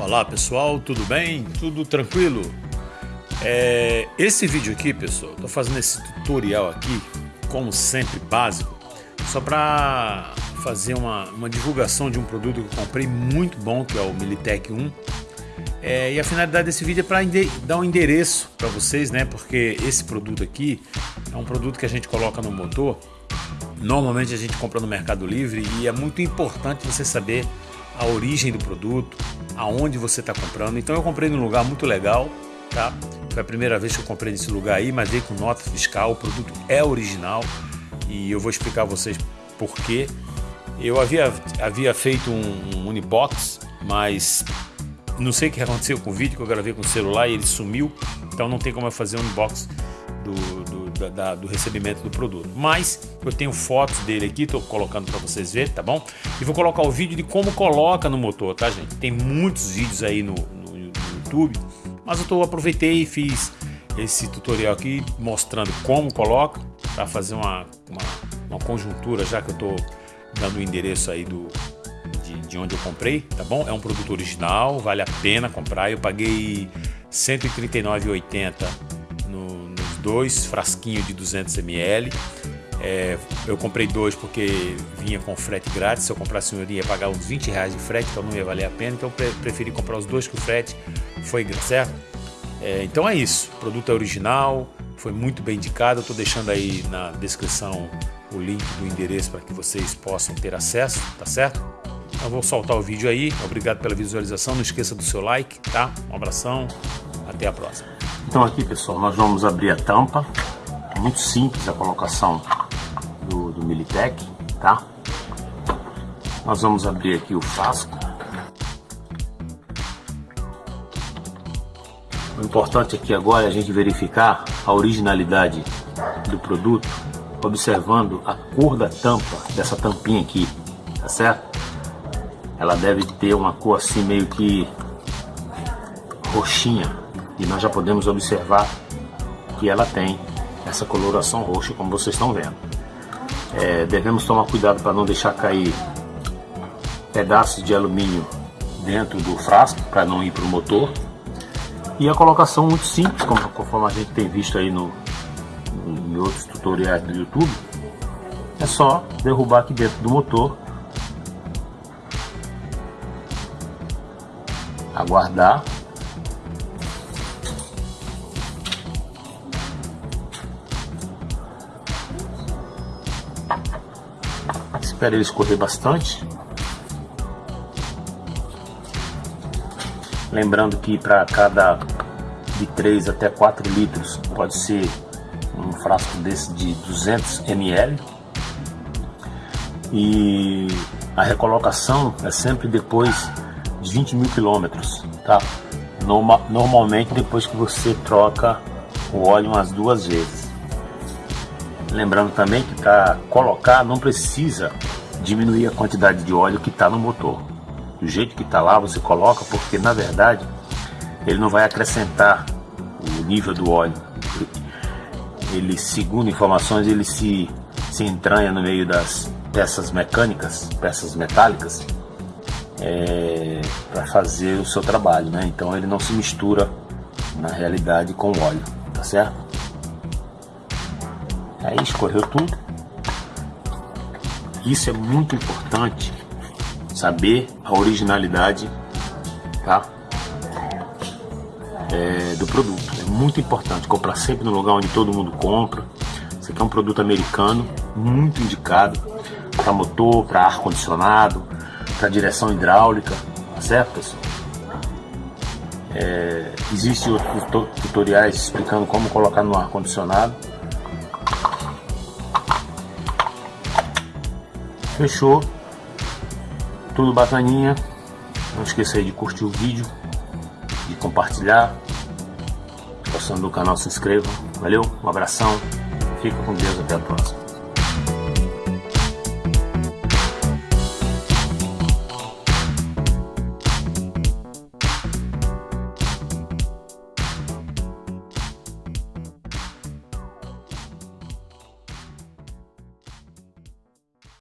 Olá pessoal, tudo bem? Tudo tranquilo? É, esse vídeo aqui, pessoal, estou fazendo esse tutorial aqui, como sempre, básico, só para fazer uma, uma, divulgação de um produto que eu comprei muito bom, que é o Militech 1. É, e a finalidade desse vídeo é para dar um endereço para vocês, né? Porque esse produto aqui é um produto que a gente coloca no motor. Normalmente a gente compra no Mercado Livre e é muito importante você saber a origem do produto, aonde você está comprando. Então eu comprei num lugar muito legal, tá? Foi a primeira vez que eu comprei nesse lugar aí, mas veio com nota fiscal, o produto é original e eu vou explicar a vocês por quê. Eu havia, havia feito um, um mas não sei o que aconteceu com o vídeo que eu gravei com o celular e ele sumiu, então não tem como eu fazer um unbox do, da, da, do recebimento do produto. Mas eu tenho fotos dele aqui, estou colocando para vocês verem, tá bom? E vou colocar o vídeo de como coloca no motor, tá gente? Tem muitos vídeos aí no, no, no YouTube, mas eu tô, aproveitei e fiz esse tutorial aqui mostrando como coloca para fazer uma, uma, uma, conjuntura, já que eu estou dando o endereço aí do, de, de onde eu comprei, tá bom? É um produto original, vale a pena comprar. Eu paguei R$ 139,80 dois frasquinhos de 200 ml. É, eu comprei dois porque vinha com frete grátis. Se eu comprasse um, eu ia pagar uns 20 reais de frete, então não ia valer a pena. Então eu preferi comprar os dois que o frete foi certo. É, então é isso. O produto é original, foi muito bem indicado. Eu estou deixando aí na descrição o link do endereço para que vocês possam ter acesso, tá certo? Eu vou soltar o vídeo aí. Obrigado pela visualização. Não esqueça do seu like, tá? Um abração. Até a próxima. Então aqui pessoal, nós vamos abrir a tampa. É muito simples a colocação do, do Militec, tá? Nós vamos abrir aqui o frasco. O importante aqui agora é a gente verificar a originalidade do produto, observando a cor da tampa, dessa tampinha aqui, tá certo? Ela deve ter uma cor assim meio que roxinha, e nós já podemos observar que ela tem essa coloração roxa como vocês estão vendo. É, devemos tomar cuidado para não deixar cair pedaços de alumínio dentro do frasco para não ir para o motor. E a colocação muito simples como, conforme a gente tem visto aí no, em outros tutoriais do YouTube é só derrubar aqui dentro do motor aguardar Espero ele escorrer bastante. Lembrando que para cada de 3 até 4 litros pode ser um frasco desse de 200 ml. E a recolocação é sempre depois de 20 mil quilômetros, tá? Norma, normalmente depois que você troca o óleo umas duas vezes. Lembrando também que para colocar não precisa diminuir a quantidade de óleo que está no motor. Do jeito que está lá você coloca porque na verdade ele não vai acrescentar o nível do óleo. Ele, segundo informações, ele se, se entranha no meio das peças mecânicas, peças metálicas, é, para fazer o seu trabalho, né? Então ele não se mistura na realidade com o óleo, tá certo? Aí escorreu tudo. Isso é muito importante, saber a originalidade tá? É, do produto. É muito importante comprar sempre no lugar onde todo mundo compra. Isso aqui é um produto americano, muito indicado para motor, para ar condicionado, para direção hidráulica, tá certo pessoal? É, Existem outros tutoriais explicando como colocar no ar Fechou. Tudo bacaninha. Não esqueça aí de curtir o vídeo, de compartilhar. Gostando do canal, se inscreva. Valeu, um abração. Fica com Deus, até a próxima.